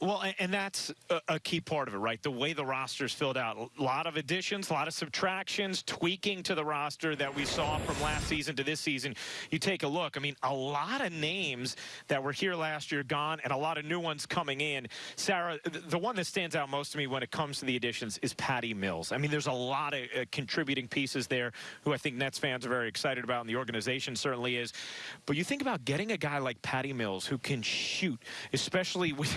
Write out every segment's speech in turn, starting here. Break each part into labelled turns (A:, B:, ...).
A: Well, and that's a key part of it, right? The way the roster's filled out. A lot of additions, a lot of subtractions, tweaking to the roster that we saw from last season to this season. You take a look. I mean, a lot of names that were here last year gone and a lot of new ones coming in. Sarah, the one that stands out most to me when it comes to the additions is Patty Mills. I mean, there's a lot of uh, contributing pieces there who I think Nets fans are very excited about, and the organization certainly is. But you think about getting a guy like Patty Mills who can shoot, especially with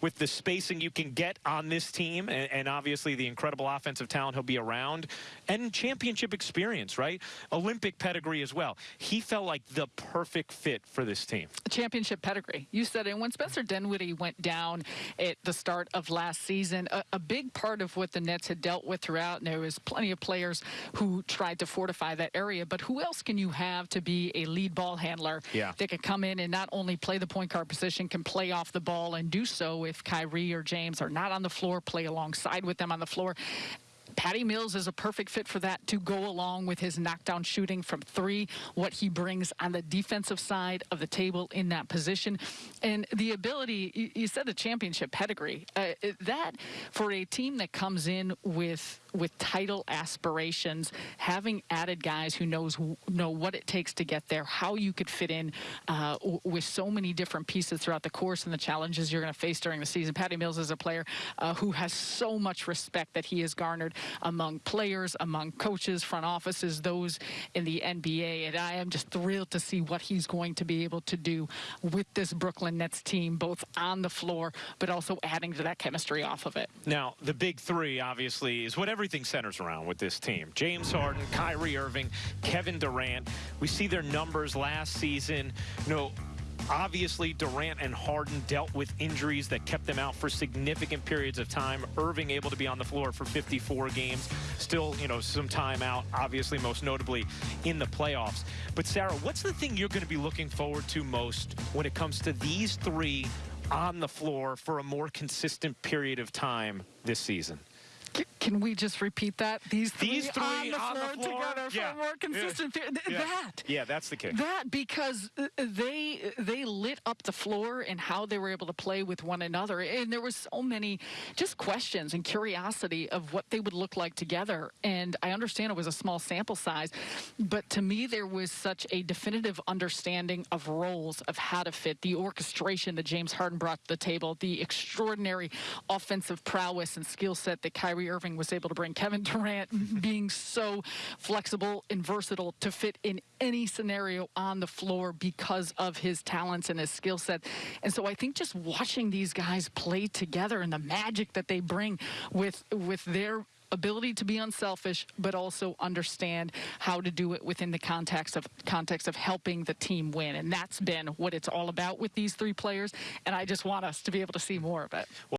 A: with the spacing you can get on this team and, and, obviously the incredible offensive talent he'll be around and championship experience, right? Olympic pedigree as well. He felt like the perfect fit for this team.
B: Championship pedigree. You said it. When Spencer Dinwiddie went down at the start of last season, a, a big part of what the Nets had dealt with throughout, and there was plenty of players who tried to fortify that area, but who else can you have to be a lead ball handler
A: yeah.
B: that can come in and not only play the point guard position, can play off the ball and do so if Kyrie or James are not on the floor, play alongside with them on the floor. Patty Mills is a perfect fit for that to go along with his knockdown shooting from three, what he brings on the defensive side of the table in that position. And the ability, you said the championship pedigree, uh, that for a team that comes in with with title aspirations, having added guys who knows know what it takes to get there, how you could fit in uh, with so many different pieces throughout the course and the challenges you're going to face during the season. Patty Mills is a player uh, who has so much respect that he has garnered among players, among coaches, front offices, those in the NBA. And I am just thrilled to see what he's going to be able to do with this Brooklyn Nets team, both on the floor, but also adding to that chemistry off of it.
A: Now, the big three, obviously, is what everything centers around with this team. James Harden, Kyrie Irving, Kevin Durant. We see their numbers last season. You know, Obviously, Durant and Harden dealt with injuries that kept them out for significant periods of time. Irving able to be on the floor for 54 games. Still, you know, some time out, obviously, most notably in the playoffs. But, Sarah, what's the thing you're going to be looking forward to most when it comes to these three on the floor for a more consistent period of time this season?
B: Can we just repeat that? These three,
A: These three
B: on, the,
A: on
B: floor
A: the floor
B: together
A: yeah.
B: for a more consistent
A: yeah.
B: That.
A: Yeah, that's the case.
B: That because uh, they they lit up the floor and how they were able to play with one another. And there was so many just questions and curiosity of what they would look like together. And I understand it was a small sample size, but to me there was such a definitive understanding of roles of how to fit the orchestration that James Harden brought to the table, the extraordinary offensive prowess and skill set that Kyrie Irving was able to bring. Kevin Durant being so flexible and versatile to fit in any scenario on the floor because of his talents and his skill set. And so I think just watching these guys play together and the magic that they bring with with their ability to be unselfish, but also understand how to do it within the context of context of helping the team win. And that's been what it's all about with these three players. And I just want us to be able to see more of it.